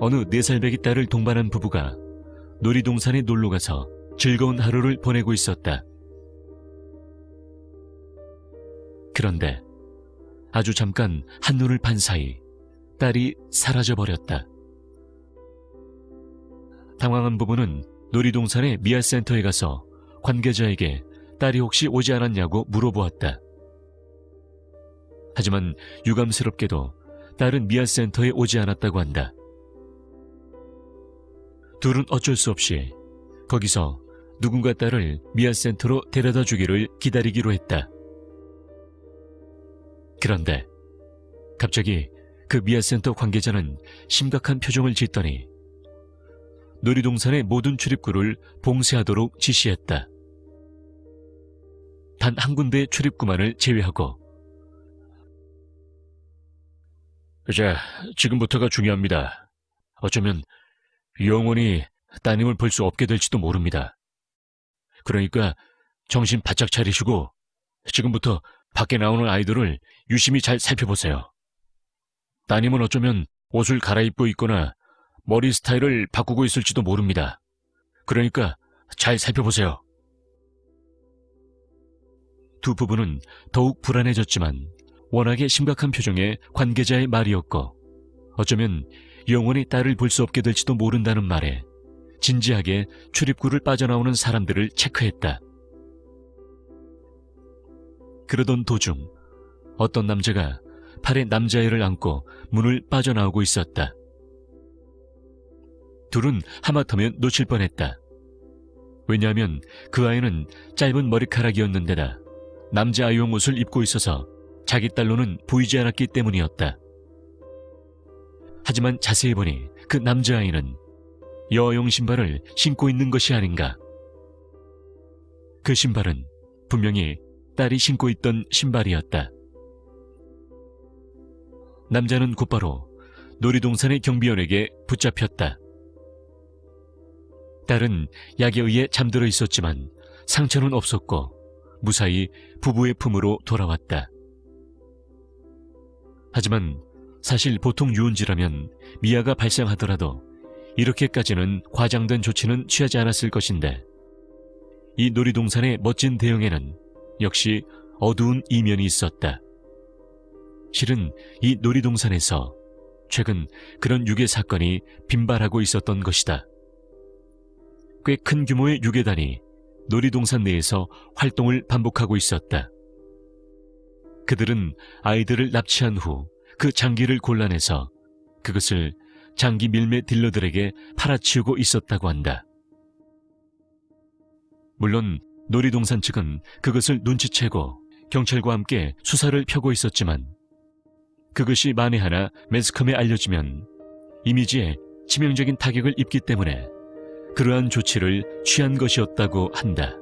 어느 4살배기 딸을 동반한 부부가 놀이동산에 놀러가서 즐거운 하루를 보내고 있었다. 그런데 아주 잠깐 한눈을 판 사이 딸이 사라져버렸다. 당황한 부부는 놀이동산의 미아센터에 가서 관계자에게 딸이 혹시 오지 않았냐고 물어보았다. 하지만 유감스럽게도 딸은 미아센터에 오지 않았다고 한다. 둘은 어쩔 수 없이 거기서 누군가 딸을 미아센터로 데려다 주기를 기다리기로 했다. 그런데 갑자기 그 미아센터 관계자는 심각한 표정을 짓더니 놀이동산의 모든 출입구를 봉쇄하도록 지시했다. 단 한 군데의 출입구만을 제외하고 자, 지금부터가 중요합니다. 어쩌면 영원히 따님을 볼 수 없게 될지도 모릅니다. 그러니까 정신 바짝 차리시고 지금부터 밖에 나오는 아이들을 유심히 잘 살펴보세요. 따님은 어쩌면 옷을 갈아입고 있거나 머리 스타일을 바꾸고 있을지도 모릅니다. 그러니까 잘 살펴보세요. 두 부부는 더욱 불안해졌지만 워낙에 심각한 표정의 관계자의 말이었고 어쩌면 영원히 딸을 볼 수 없게 될지도 모른다는 말에 진지하게 출입구를 빠져나오는 사람들을 체크했다. 그러던 도중 어떤 남자가 팔에 남자애를 안고 문을 빠져나오고 있었다. 둘은 하마터면 놓칠 뻔했다. 왜냐하면 그 아이는 짧은 머리카락이었는데다 남자 아이용 옷을 입고 있어서 자기 딸로는 보이지 않았기 때문이었다. 하지만 자세히 보니 그 남자아이는 여아용 신발을 신고 있는 것이 아닌가. 그 신발은 분명히 딸이 신고 있던 신발이었다. 남자는 곧바로 놀이동산의 경비원에게 붙잡혔다. 딸은 약에 의해 잠들어 있었지만 상처는 없었고 무사히 부부의 품으로 돌아왔다. 하지만 사실 보통 유언지라면 미아가 발생하더라도 이렇게까지는 과장된 조치는 취하지 않았을 것인데 이 놀이동산의 멋진 대형에는 역시 어두운 이면이 있었다. 실은 이 놀이동산에서 최근 그런 유괴 사건이 빈발하고 있었던 것이다. 꽤 큰 규모의 유괴단이 놀이동산 내에서 활동을 반복하고 있었다. 그들은 아이들을 납치한 후 그 장기를 골라내서 그것을 장기 밀매 딜러들에게 팔아치우고 있었다고 한다. 물론 놀이동산 측은 그것을 눈치채고 경찰과 함께 수사를 펴고 있었지만 그것이 만에 하나 매스컴에 알려지면 이미지에 치명적인 타격을 입기 때문에 그러한 조치를 취한 것이었다고 한다.